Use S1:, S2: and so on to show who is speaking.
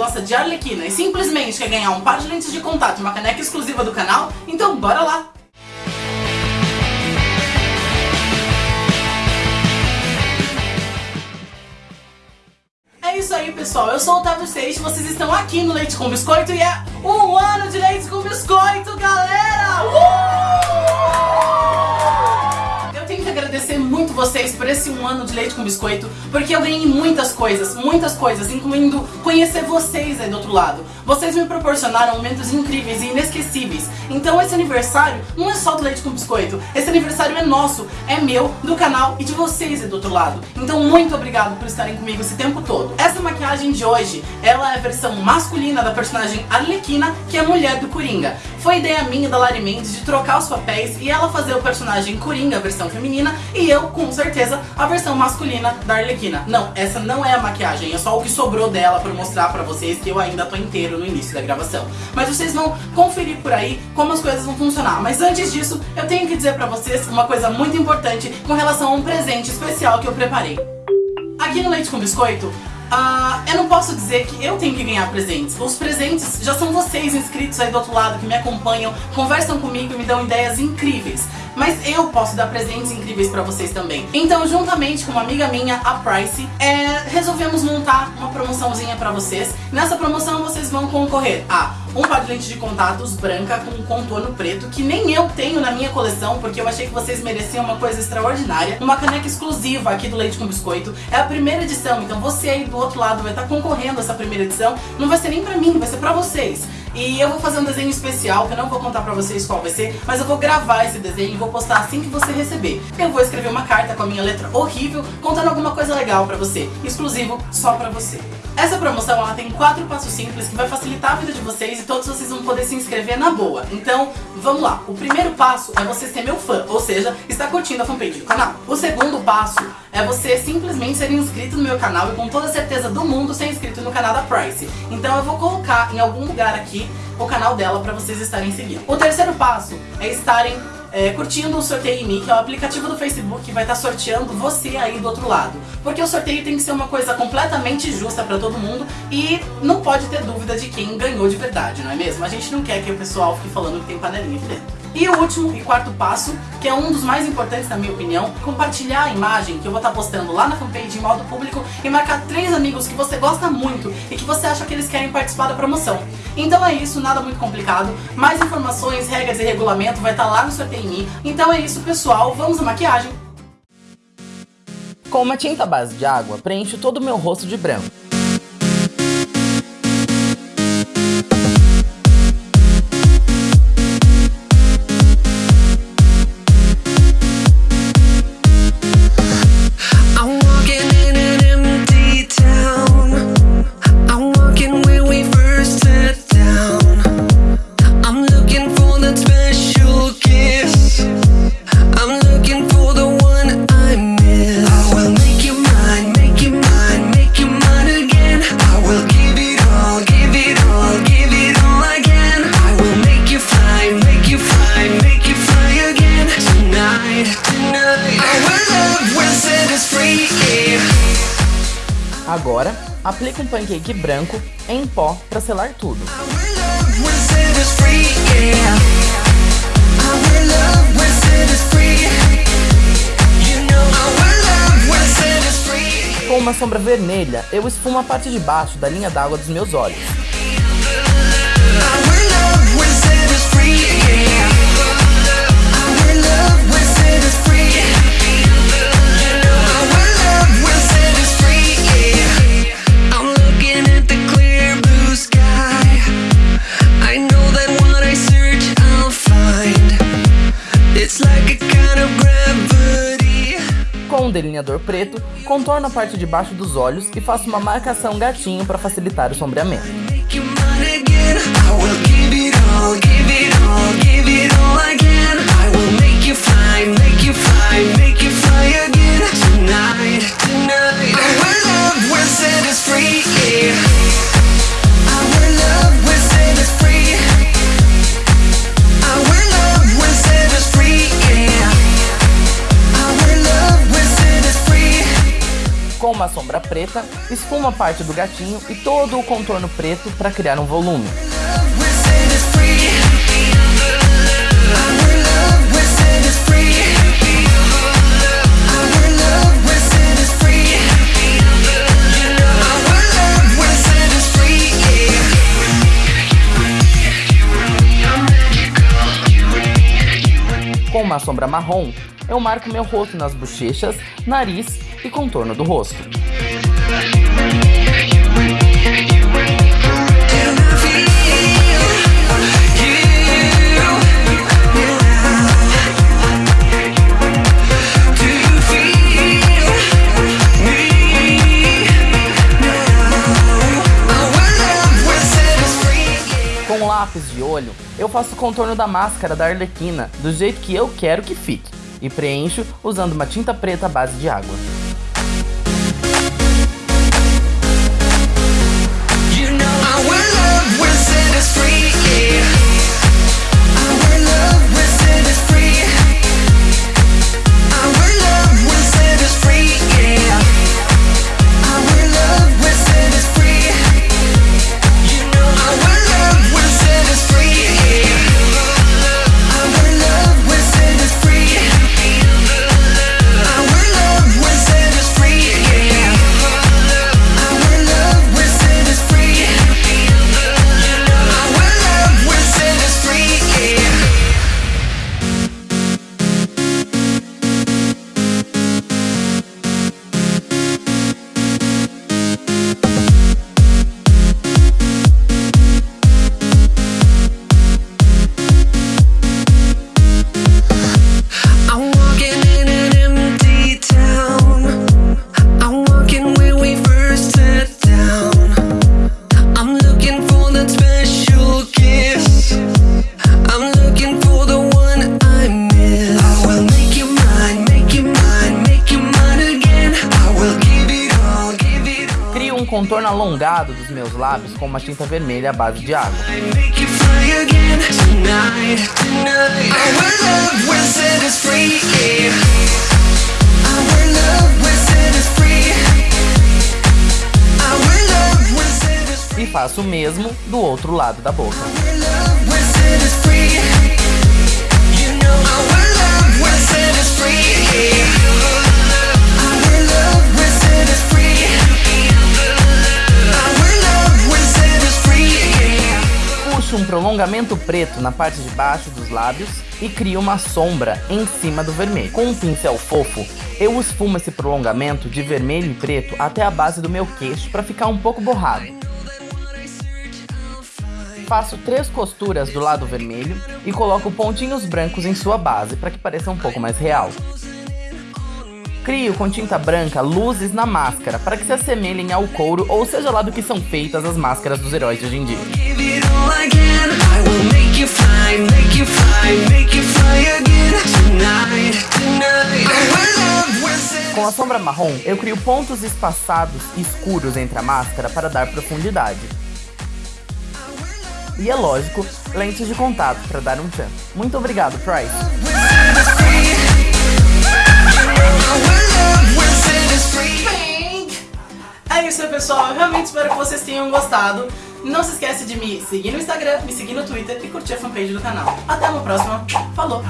S1: gosta de Arlequina e simplesmente quer ganhar um par de lentes de contato e uma caneca exclusiva do canal, então bora lá! É isso aí, pessoal. Eu sou o Otávio Seixas, vocês estão aqui no Leite com Biscoito e é um ano de Leite com Biscoito, galera! Uh! Vocês por esse um ano de Leite com Biscoito, porque eu ganhei muitas coisas, muitas coisas, incluindo conhecer vocês aí do outro lado. Vocês me proporcionaram momentos incríveis e inesquecíveis. Então esse aniversário não é só do Leite com Biscoito, esse aniversário é nosso, é meu, do canal e de vocês aí do outro lado. Então muito obrigado por estarem comigo esse tempo todo. Essa maquiagem de hoje, ela é a versão masculina da personagem Arlequina, que é a mulher do Coringa. Foi ideia minha da Lari Mendes de trocar os papéis e ela fazer o personagem Coringa, a versão feminina, e eu, com certeza, a versão masculina da Arlequina. Não, essa não é a maquiagem, é só o que sobrou dela pra mostrar pra vocês que eu ainda tô inteiro no início da gravação. Mas vocês vão conferir por aí como as coisas vão funcionar. Mas antes disso, eu tenho que dizer pra vocês uma coisa muito importante com relação a um presente especial que eu preparei. Aqui no Leite com Biscoito, Uh, eu não posso dizer que eu tenho que ganhar presentes. Os presentes já são vocês inscritos aí do outro lado que me acompanham, conversam comigo e me dão ideias incríveis. Mas eu posso dar presentes incríveis pra vocês também. Então, juntamente com uma amiga minha, a Price, é, resolvemos montar uma promoçãozinha pra vocês. Nessa promoção vocês vão concorrer a um par de lentes de contatos branca com contorno preto, que nem eu tenho na minha coleção, porque eu achei que vocês mereciam uma coisa extraordinária. Uma caneca exclusiva aqui do Leite com Biscoito. É a primeira edição, então você aí do outro lado vai estar concorrendo a essa primeira edição. Não vai ser nem pra mim, vai ser pra vocês. E eu vou fazer um desenho especial, que eu não vou contar pra vocês qual vai ser, mas eu vou gravar esse desenho e vou postar assim que você receber. Eu vou escrever uma carta com a minha letra horrível, contando alguma coisa legal pra você, exclusivo só pra você. Essa promoção ela tem quatro passos simples que vai facilitar a vida de vocês e todos vocês vão poder se inscrever na boa. Então, vamos lá. O primeiro passo é você ser meu fã, ou seja, estar curtindo a fanpage do canal. O segundo passo é você simplesmente ser inscrito no meu canal e com toda certeza do mundo ser inscrito no canal da Price. Então eu vou colocar em algum lugar aqui o canal dela para vocês estarem seguindo. O terceiro passo é estarem é, curtindo o Sorteio em mim, que é o aplicativo do Facebook que vai estar sorteando você aí do outro lado. Porque o sorteio tem que ser uma coisa completamente justa para todo mundo e não pode ter dúvida de quem ganhou de verdade, não é mesmo? A gente não quer que o pessoal fique falando que tem panelinha aqui dentro. E o último e quarto passo, que é um dos mais importantes na minha opinião, compartilhar a imagem que eu vou estar postando lá na fanpage em modo público e marcar três amigos que você gosta muito e que você acha que eles querem participar da promoção. Então é isso, nada muito complicado. Mais informações, regras e regulamento vai estar lá no mim. Então é isso, pessoal. Vamos à maquiagem.
S2: Com uma tinta base de água, preencho todo o meu rosto de branco. Agora, aplique um pancake branco em pó para selar tudo. Com uma sombra vermelha, eu esfumo a parte de baixo da linha d'água dos meus olhos. delineador preto, contorno a parte de baixo dos olhos e faço uma marcação gatinho para facilitar o sombreamento. Sombra preta, esfuma parte do gatinho e todo o contorno preto para criar um volume. Com uma sombra marrom, eu marco meu rosto nas bochechas, nariz e contorno do rosto. Com lápis de olho, eu faço o contorno da máscara da Arlequina do jeito que eu quero que fique e preencho usando uma tinta preta à base de água. Contorno alongado dos meus lábios com uma tinta vermelha à base de água. E faço o mesmo do outro lado da boca. Prolongamento preto na parte de baixo dos lábios e crio uma sombra em cima do vermelho. Com um pincel fofo, eu esfumo esse prolongamento de vermelho e preto até a base do meu queixo para ficar um pouco borrado. Faço três costuras do lado vermelho e coloco pontinhos brancos em sua base para que pareça um pouco mais real. Crio com tinta branca luzes na máscara para que se assemelhem ao couro ou seja lá do que são feitas as máscaras dos heróis de hoje em dia. Com a sombra marrom, eu crio pontos espaçados e escuros entre a máscara para dar profundidade. E é lógico, lentes de contato para dar um tchan. Muito obrigado, Price!
S1: É isso, pessoal. Eu realmente espero que vocês tenham gostado. Não se esquece de me seguir no Instagram, me seguir no Twitter e curtir a fanpage do canal. Até uma próxima. Falou!